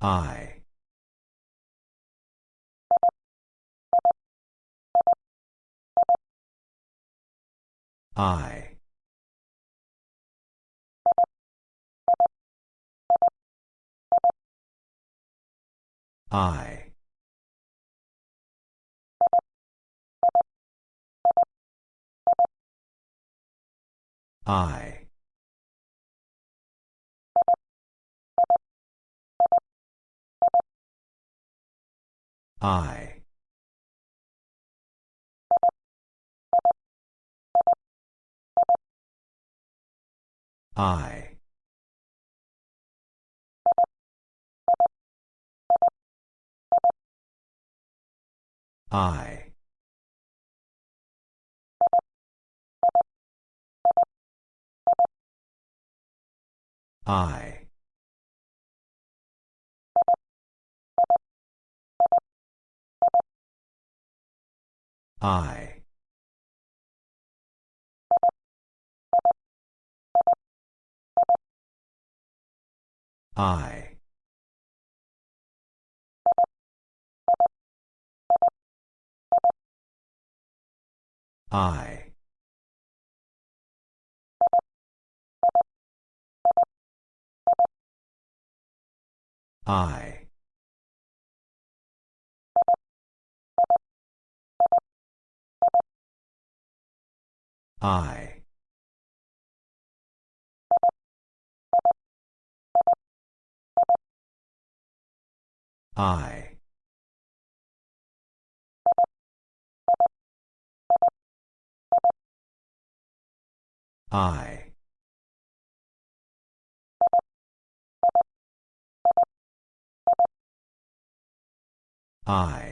I. I. I. I. I. I. I. I. I. I. I. I. I. I. I. I.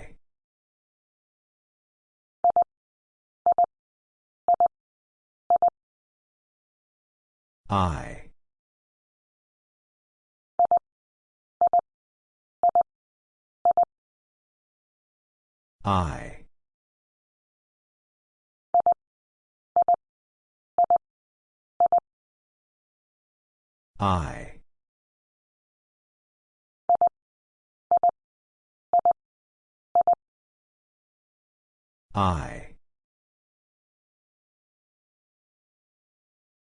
I. I. I. I.